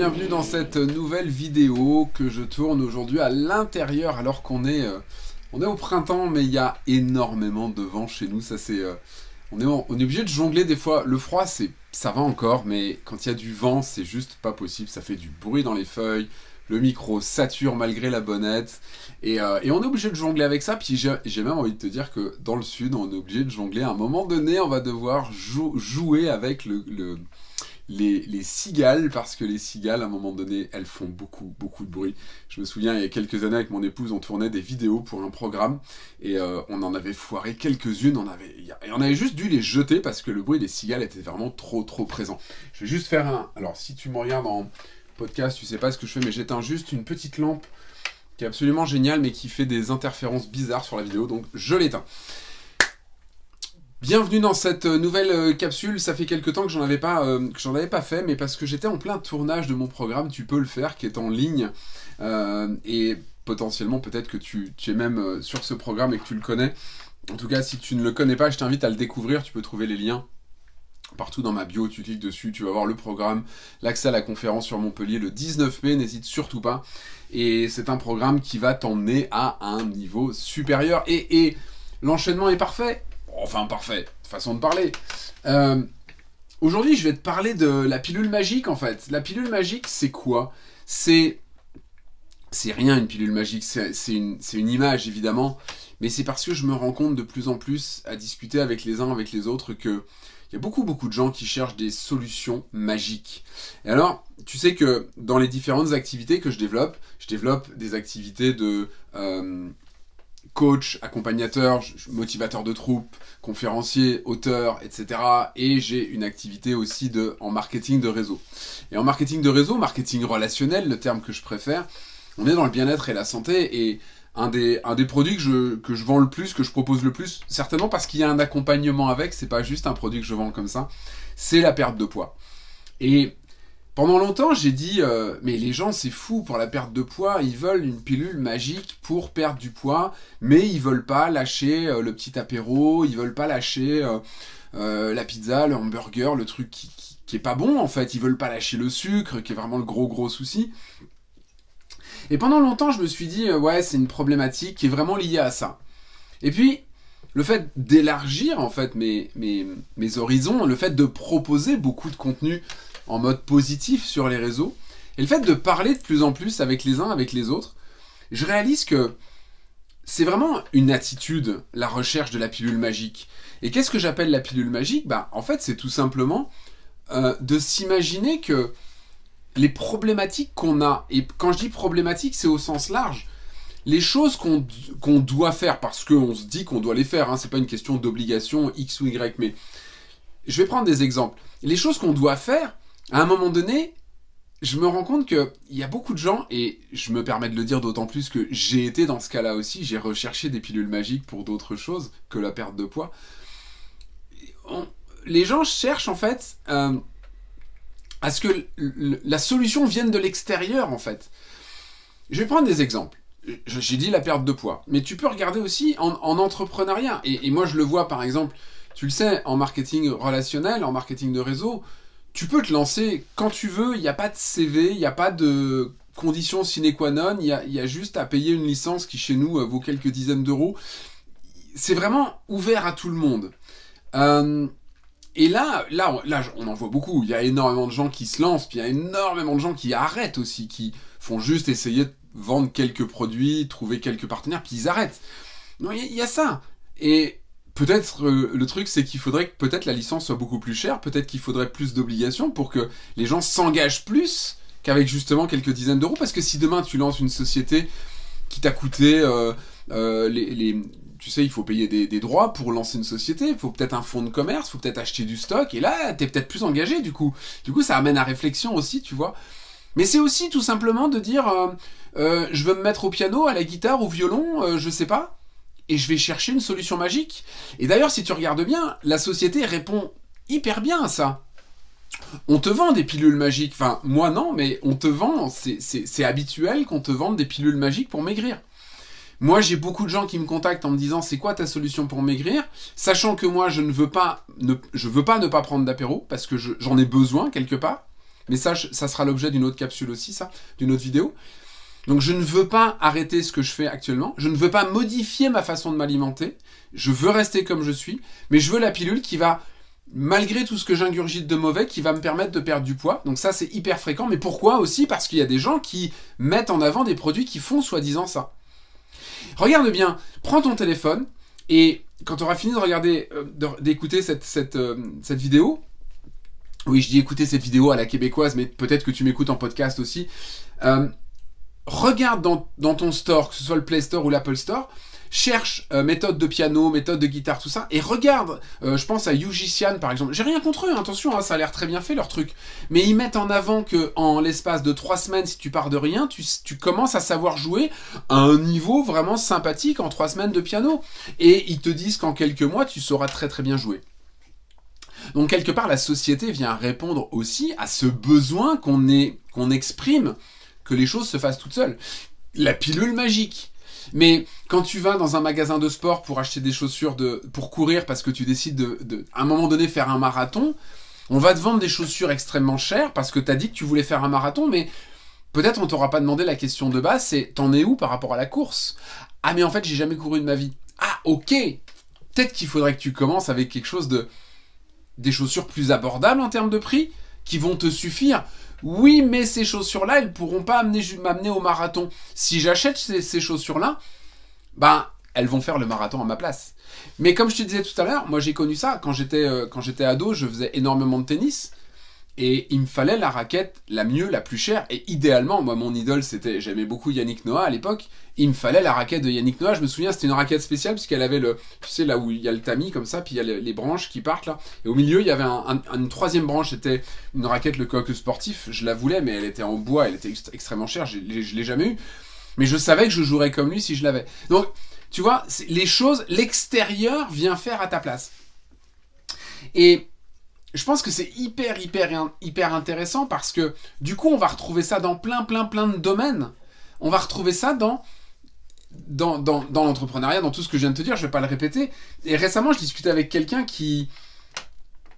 bienvenue dans cette nouvelle vidéo que je tourne aujourd'hui à l'intérieur alors qu'on est, euh, on est au printemps mais il y a énormément de vent chez nous, ça c'est... Euh, on, est, obligé de jongler des fois, le froid c'est ça va encore mais quand il y a du vent c'est juste pas possible, ça fait du bruit dans les feuilles, le micro sature malgré la bonnette, et, euh, et on est obligé de jongler avec ça, puis j'ai même envie de te dire que dans le sud, on est obligé de jongler, à un moment donné, on va devoir jouer avec le, les, les, cigales, parce que les cigales, à un moment donné, elles font beaucoup, beaucoup de bruit. Je me souviens, il y a quelques années, avec mon épouse, on tournait des vidéos pour un programme, et euh, on en avait foiré quelques-unes, on avait, et on avait juste dû les jeter, parce que le bruit des cigales était vraiment trop, trop présent. Je vais juste faire un... Alors, si tu me regardes en podcast, tu sais pas ce que je fais, mais j'éteins juste une petite lampe qui est absolument géniale, mais qui fait des interférences bizarres sur la vidéo, donc je l'éteins. Bienvenue dans cette nouvelle euh, capsule, ça fait quelques temps que j'en avais pas euh, avais pas fait, mais parce que j'étais en plein tournage de mon programme, tu peux le faire, qui est en ligne, euh, et potentiellement peut-être que tu, es même sur ce programme et que tu le connais. En tout cas, si tu ne le connais pas, je t'invite à le découvrir, tu peux trouver les liens Partout dans ma bio, tu cliques dessus, tu vas voir le programme, l'accès à la conférence sur Montpellier le 19 mai, n'hésite surtout pas. Et c'est un programme qui va t'emmener à un niveau supérieur. Et, l'enchaînement est parfait. Enfin, parfait, façon de parler. Euh, aujourd'hui, je vais te parler de la pilule magique, en fait. La pilule magique, c'est quoi? C'est... C'est rien, une pilule magique. C'est une, image, évidemment. Mais c'est parce que je me rends compte de plus en plus, à discuter avec les uns, avec les autres, que il y a beaucoup beaucoup de gens qui cherchent des solutions magiques. Et alors, tu sais que dans les différentes activités que je développe, je développe des activités de euh, coach, accompagnateur, motivateur de troupe, conférencier, auteur, etc. Et j'ai une activité aussi de, en marketing de réseau. Et en marketing de réseau, marketing relationnel, le terme que je préfère, on est dans le bien-être et la santé et un des, un des produits que je, que je vends le plus, que je propose le plus, certainement parce qu'il y a un accompagnement avec, c'est pas juste un produit que je vends comme ça, c'est la perte de poids. Pendant longtemps, j'ai dit, euh, mais les gens, c'est fou pour la perte de poids, ils veulent une pilule magique pour perdre du poids, mais ils veulent pas lâcher euh, le petit apéro, ils veulent pas lâcher euh, la pizza, le hamburger, le truc qui, qui, est pas bon en fait, ils veulent pas lâcher le sucre, qui est vraiment le gros gros souci. Et pendant longtemps, je me suis dit, ouais, c'est une problématique qui est vraiment liée à ça. Et puis, le fait d'élargir, en fait, mes, mes, mes horizons, le fait de proposer beaucoup de contenu en mode positif sur les réseaux, et le fait de parler de plus en plus avec les uns, avec les autres, je réalise que c'est vraiment une attitude, la recherche de la pilule magique. Et qu'est-ce que j'appelle la pilule magique? Bah, en fait, c'est tout simplement euh, de s'imaginer que les problématiques qu'on a, et quand je dis problématiques, c'est au sens large, les choses qu'on doit faire, parce qu'on se dit qu'on doit les faire, hein, c'est pas une question d'obligation X ou Y, mais je vais prendre des exemples. Les choses qu'on doit faire, à un moment donné, je me rends compte qu'il y a beaucoup de gens, et je me permets de le dire d'autant plus que j'ai été dans ce cas-là aussi, j'ai recherché des pilules magiques pour d'autres choses que la perte de poids. les gens cherchent en fait... Euh, à ce que la solution vienne de l'extérieur, en fait. Je vais prendre des exemples. J'ai dit la perte de poids, mais tu peux regarder aussi en, entrepreneuriat. Et, moi, je le vois, par exemple, tu le sais, en marketing relationnel, en marketing de réseau, tu peux te lancer quand tu veux, il n'y a pas de CV, il n'y a pas de conditions sine qua non, il y a, y juste à payer une licence qui, chez nous, vaut quelques dizaines d'euros. C'est vraiment ouvert à tout le monde. Euh, et là, là, là, on en voit beaucoup. Il y a énormément de gens qui se lancent, puis il y a énormément de gens qui arrêtent aussi, qui font juste essayer de vendre quelques produits, trouver quelques partenaires, puis ils arrêtent. Non, il y, a ça. Et peut-être euh, le truc, c'est qu'il faudrait que peut-être la licence soit beaucoup plus chère, peut-être qu'il faudrait plus d'obligations pour que les gens s'engagent plus qu'avec justement quelques dizaines d'euros. Parce que si demain tu lances une société qui t'a coûté euh, euh, les, tu sais, il faut payer des, droits pour lancer une société, il faut peut-être un fonds de commerce, il faut peut-être acheter du stock, et là, t'es peut-être plus engagé, du coup. Du coup, ça amène à réflexion aussi, tu vois. Mais c'est aussi tout simplement de dire, je veux me mettre au piano, à la guitare, au violon, je sais pas, et je vais chercher une solution magique. Et d'ailleurs, si tu regardes bien, la société répond hyper bien à ça. On te vend des pilules magiques, enfin, moi non, mais on te vend, c'est habituel qu'on te vende des pilules magiques pour maigrir. Moi, j'ai beaucoup de gens qui me contactent en me disant c'est quoi ta solution pour maigrir, sachant que moi, je ne veux pas ne, veux pas ne pas prendre d'apéro parce que j'en ai besoin quelque part. Mais ça, ça sera l'objet d'une autre capsule aussi, ça, d'une autre vidéo. Donc je ne veux pas arrêter ce que je fais actuellement, je ne veux pas modifier ma façon de m'alimenter, je veux rester comme je suis, mais je veux la pilule qui va, malgré tout ce que j'ingurgite de mauvais, qui va me permettre de perdre du poids. Donc ça c'est hyper fréquent, mais pourquoi aussi? Parce qu'il y a des gens qui mettent en avant des produits qui font soi-disant ça. Regarde bien, prends ton téléphone, et quand tu auras fini de regarder, euh, d'écouter euh, cette vidéo, oui, je dis écouter cette vidéo à la québécoise, mais peut-être que tu m'écoutes en podcast aussi. Euh, regarde dans, ton store, que ce soit le Play Store ou l'Apple Store, cherche euh, méthode de piano, méthode de guitare, tout ça, et regarde, euh, je pense à Yugician par exemple, j'ai rien contre eux, hein, attention, hein, ça a l'air très bien fait leur truc, mais ils mettent en avant que en l'espace de trois semaines, si tu pars de rien, tu, commences à savoir jouer à un niveau vraiment sympathique en trois semaines de piano, et ils te disent qu'en quelques mois, tu sauras très très bien jouer. Donc quelque part, la société vient répondre aussi à ce besoin qu'on exprime les choses se fassent toutes seules. La pilule magique. Mais quand tu vas dans un magasin de sport pour acheter des chaussures de, pour courir parce que tu décides de, à un moment donné, faire un marathon, on va te vendre des chaussures extrêmement chères parce que tu as dit que tu voulais faire un marathon, mais peut-être on t'aura pas demandé la question de base, c'est t'en es où par rapport à la course? Ah mais en fait j'ai jamais couru de ma vie. Ah ok Peut-être qu'il faudrait que tu commences avec quelque chose de... des chaussures plus abordables en termes de prix, qui vont te suffire. Oui, mais ces chaussures-là, elles pourront pas m'amener au marathon. Si j'achète ces, chaussures-là, ben, elles vont faire le marathon à ma place. Mais comme je te disais tout à l'heure, moi j'ai connu ça. Quand j'étais euh, ado, je faisais énormément de tennis. Et il me fallait la raquette la mieux, la plus chère. Et idéalement, moi, mon idole, c'était, j'aimais beaucoup Yannick Noah à l'époque. Il me fallait la raquette de Yannick Noah. Je me souviens, c'était une raquette spéciale puisqu'elle avait le, tu sais, là où il y a le tamis comme ça, puis il y a les, branches qui partent là. Et au milieu, il y avait une troisième branche. C'était une raquette, le coq sportif. Je la voulais, mais elle était en bois. Elle était extrêmement chère. Je, l'ai jamais eu. Mais je savais que je jouerais comme lui si je l'avais. Donc, tu vois, les choses, l'extérieur vient faire à ta place. Et je pense que c'est hyper, hyper, hyper intéressant parce que du coup, on va retrouver ça dans plein, plein, plein de domaines. On va retrouver ça dans, dans, dans, l'entrepreneuriat, dans tout ce que je viens de te dire, je vais pas le répéter. Et récemment, je discutais avec quelqu'un qui,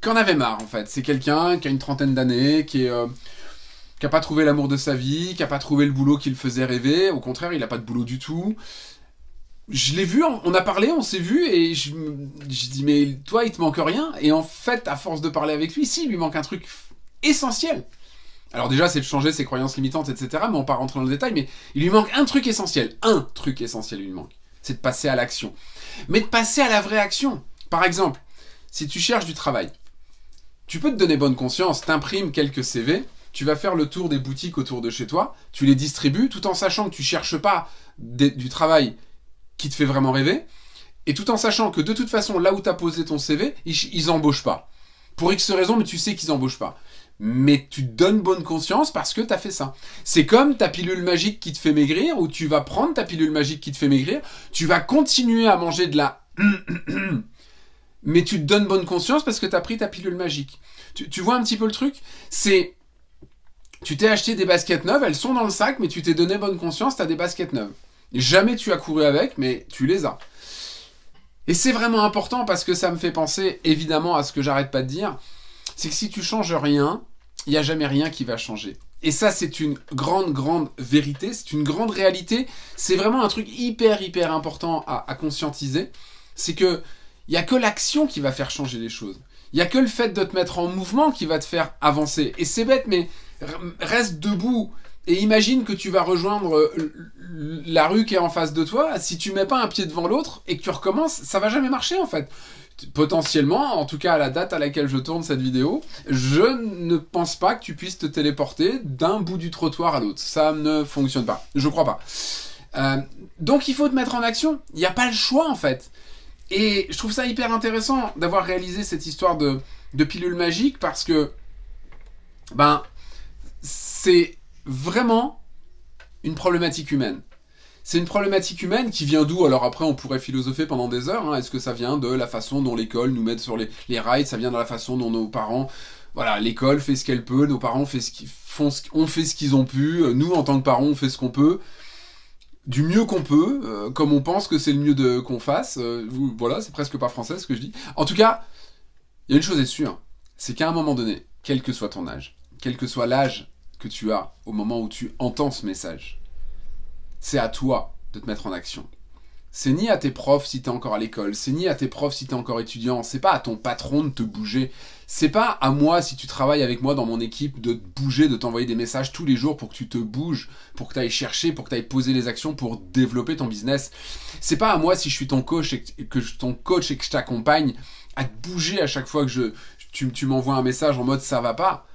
qui en avait marre, en fait. C'est quelqu'un qui a une trentaine d'années, qui. Euh, qui n'a pas trouvé l'amour de sa vie, qui n'a pas trouvé le boulot qui le faisait rêver, au contraire, il n'a pas de boulot du tout, je l'ai vu, on a parlé, on s'est vu, et je, dis, mais toi, il te manque rien. Et en fait, à force de parler avec lui, si, il lui manque un truc essentiel. Alors déjà, c'est de changer ses croyances limitantes, etc. Mais on pas rentrer dans le détail, mais il lui manque un truc essentiel. Un truc essentiel, il lui manque. C'est de passer à l'action. Mais de passer à la vraie action. Par exemple, si tu cherches du travail, tu peux te donner bonne conscience, t'imprimes quelques CV, tu vas faire le tour des boutiques autour de chez toi, tu les distribues, tout en sachant que tu cherches pas du travail qui te fait vraiment rêver, et tout en sachant que de toute façon, là où tu as posé ton CV, ils, ils embauchent pas. Pour X raisons, mais tu sais qu'ils embauchent pas. Mais tu te donnes bonne conscience parce que tu as fait ça. C'est comme ta pilule magique qui te fait maigrir, ou tu vas prendre ta pilule magique qui te fait maigrir, tu vas continuer à manger de la... mais tu te donnes bonne conscience parce que tu as pris ta pilule magique. Tu, tu vois un petit peu le truc? C'est... Tu t'es acheté des baskets neuves, elles sont dans le sac, mais tu t'es donné bonne conscience, tu as des baskets neuves. Jamais tu as couru avec, mais tu les as. Et c'est vraiment important parce que ça me fait penser évidemment à ce que j'arrête pas de dire, c'est que si tu changes rien, il n'y a jamais rien qui va changer. Et ça, c'est une grande, grande vérité, c'est une grande réalité. C'est vraiment un truc hyper, hyper important à, conscientiser. C'est que il n'y a que l'action qui va faire changer les choses. Il n'y a que le fait de te mettre en mouvement qui va te faire avancer. Et c'est bête, mais reste debout et imagine que tu vas rejoindre la rue qui est en face de toi, si tu mets pas un pied devant l'autre et que tu recommences, ça va jamais marcher en fait. Potentiellement, en tout cas à la date à laquelle je tourne cette vidéo, je ne pense pas que tu puisses te téléporter d'un bout du trottoir à l'autre. Ça ne fonctionne pas. Je crois pas. Euh, donc il faut te mettre en action. Il n'y a pas le choix en fait. Et je trouve ça hyper intéressant d'avoir réalisé cette histoire de, de pilule magique parce que, ben, c'est vraiment une problématique humaine. C'est une problématique humaine qui vient d'où? Alors après, on pourrait philosopher pendant des heures. Hein. Est-ce que ça vient de la façon dont l'école nous met sur les, les rails? Ça vient de la façon dont nos parents... Voilà, l'école fait ce qu'elle peut, nos parents font ce, ont fait ce qu'ils ont pu, nous, en tant que parents, on fait ce qu'on peut, du mieux qu'on peut, euh, comme on pense que c'est le mieux qu'on fasse. Euh, voilà, c'est presque pas français ce que je dis. En tout cas, il y a une chose est sûre, c'est qu'à un moment donné, quel que soit ton âge, quel que soit l'âge tu as au moment où tu entends ce message. C'est à toi de te mettre en action. C'est ni à tes profs si tu es encore à l'école, c'est ni à tes profs si tu es encore étudiant, c'est pas à ton patron de te bouger, c'est pas à moi si tu travailles avec moi dans mon équipe de te bouger, de t'envoyer des messages tous les jours pour que tu te bouges, pour que tu ailles chercher, pour que tu ailles poser les actions pour développer ton business. C'est pas à moi si je suis ton coach et que je, ton coach et que je t'accompagne à te bouger à chaque fois que tu, tu m'envoies un message en mode ça va pas.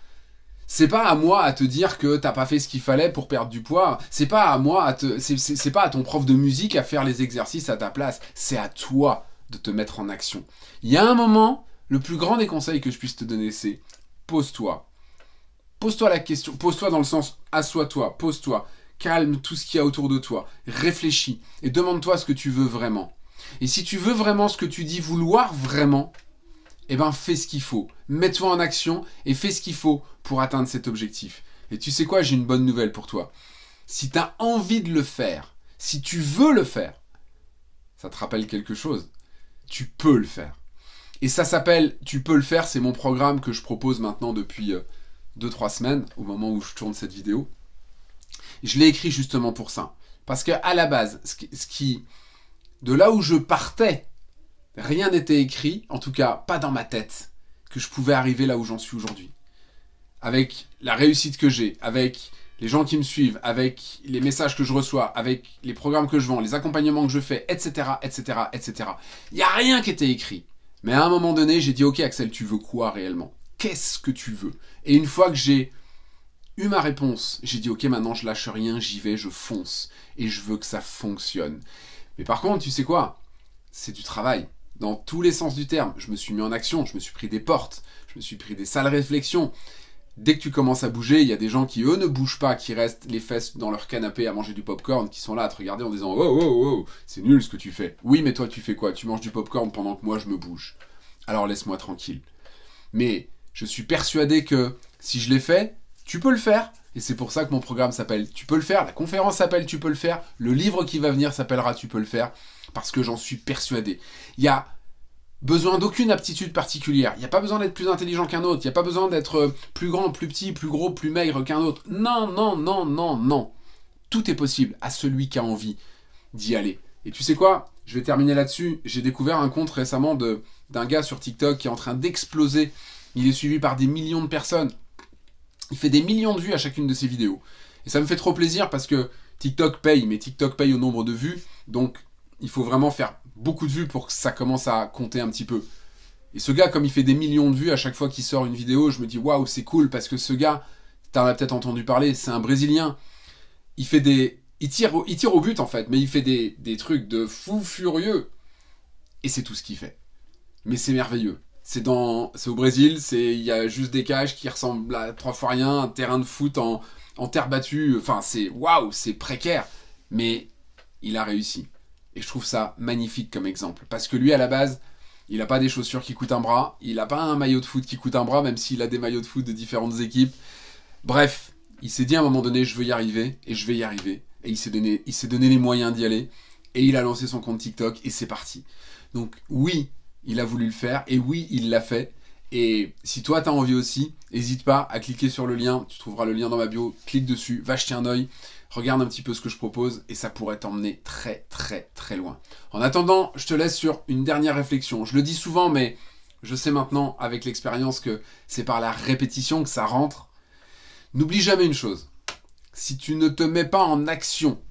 C'est pas à moi à te dire que t'as pas fait ce qu'il fallait pour perdre du poids. C'est pas à moi à te, c'est pas à ton prof de musique à faire les exercices à ta place. C'est à toi de te mettre en action. Il y a un moment, le plus grand des conseils que je puisse te donner, c'est pose-toi. Pose-toi la question. Pose-toi dans le sens assois-toi, pose-toi. Calme tout ce qu'il y a autour de toi. Réfléchis et demande-toi ce que tu veux vraiment. Et si tu veux vraiment ce que tu dis vouloir vraiment, eh ben fais ce qu'il faut. Mets-toi en action et fais ce qu'il faut pour atteindre cet objectif. Et tu sais quoi, j'ai une bonne nouvelle pour toi. Si tu as envie de le faire, si tu veux le faire, ça te rappelle quelque chose, tu peux le faire. Et ça s'appelle Tu peux le faire, c'est mon programme que je propose maintenant depuis 2-3 euh, semaines, au moment où je tourne cette vidéo. Je l'ai écrit justement pour ça. Parce qu'à la base, ce qui, de là où je partais Rien n'était écrit, en tout cas pas dans ma tête, que je pouvais arriver là où j'en suis aujourd'hui. Avec la réussite que j'ai, avec les gens qui me suivent, avec les messages que je reçois, avec les programmes que je vends, les accompagnements que je fais, etc., etc., etc. Il n'y a rien qui était écrit. Mais à un moment donné, j'ai dit, ok Axel, tu veux quoi réellement? Qu'est-ce que tu veux? Et une fois que j'ai eu ma réponse, j'ai dit, ok, maintenant je lâche rien, j'y vais, je fonce. Et je veux que ça fonctionne. Mais par contre, tu sais quoi? C'est du travail dans tous les sens du terme. Je me suis mis en action, je me suis pris des portes, je me suis pris des sales réflexions. Dès que tu commences à bouger, il y a des gens qui, eux, ne bougent pas, qui restent les fesses dans leur canapé à manger du popcorn, qui sont là à te regarder en disant « Oh, oh, oh, c'est nul ce que tu fais. » Oui, mais toi, tu fais quoi? Tu manges du popcorn pendant que moi, je me bouge. Alors laisse-moi tranquille. Mais je suis persuadé que si je l'ai fait, tu peux le faire. Et c'est pour ça que mon programme s'appelle « Tu peux le faire », la conférence s'appelle « Tu peux le faire », le livre qui va venir s'appellera « Tu peux le faire » parce que j'en suis persuadé. Il y a besoin d'aucune aptitude particulière. Il n'y a pas besoin d'être plus intelligent qu'un autre. Il n'y a pas besoin d'être euh, plus grand, plus petit, plus gros, plus maigre qu'un autre. Non, non, non, non, non. Tout est possible à celui qui a envie d'y aller. Et tu sais quoi? Je vais terminer là-dessus. J'ai découvert un compte récemment d'un gars sur TikTok qui est en train d'exploser. Il est suivi par des millions de personnes. Il fait des millions de vues à chacune de ses vidéos. Et ça me fait trop plaisir parce que TikTok paye, mais TikTok paye au nombre de vues. Donc il faut vraiment faire beaucoup de vues pour que ça commence à compter un petit peu. Et ce gars, comme il fait des millions de vues à chaque fois qu'il sort une vidéo, je me dis waouh, c'est cool parce que ce gars, t'en as peut-être entendu parler, c'est un Brésilien. Il fait des, il tire, il tire au but en fait, mais il fait des, des trucs de fou furieux. Et c'est tout ce qu'il fait. Mais c'est merveilleux. C'est dans, c'est au Brésil, c'est, il y a juste des cages qui ressemblent à trois fois rien, un terrain de foot en, en terre battue. Enfin, c'est waouh, c'est précaire. Mais il a réussi. Et je trouve ça magnifique comme exemple. Parce que lui, à la base, il n'a pas des chaussures qui coûtent un bras, il n'a pas un maillot de foot qui coûte un bras, même s'il a des maillots de foot de différentes équipes. Bref, il s'est dit à un moment donné, je veux y arriver, et je vais y arriver. Et il s'est donné, il s'est donné les moyens d'y aller. Et il a lancé son compte TikTok, et c'est parti. Donc oui, il a voulu le faire, et oui, il l'a fait. Et si toi, tu as envie aussi, n'hésite pas à cliquer sur le lien, tu trouveras le lien dans ma bio, clique dessus, va jeter un oeil regarde un petit peu ce que je propose et ça pourrait t'emmener très très très loin. En attendant, je te laisse sur une dernière réflexion. Je le dis souvent, mais je sais maintenant avec l'expérience que c'est par la répétition que ça rentre. N'oublie jamais une chose. Si tu ne te mets pas en action,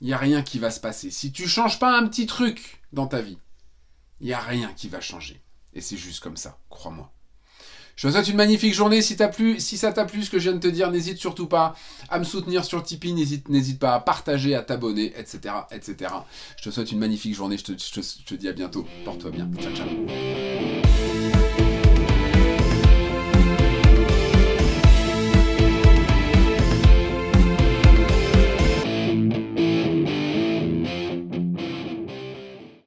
il n'y a rien qui va se passer. Si tu changes pas un petit truc dans ta vie, il n'y a rien qui va changer. Et c'est juste comme ça, crois-moi. Je te souhaite une magnifique journée. Si, si ça t'a plu ce que je viens de te dire, n'hésite surtout pas à me soutenir sur Tipeee. N'hésite pas à partager, à t'abonner, etc., etc. Je te souhaite une magnifique journée. Je te dis à bientôt. Porte-toi bien. Ciao, ciao.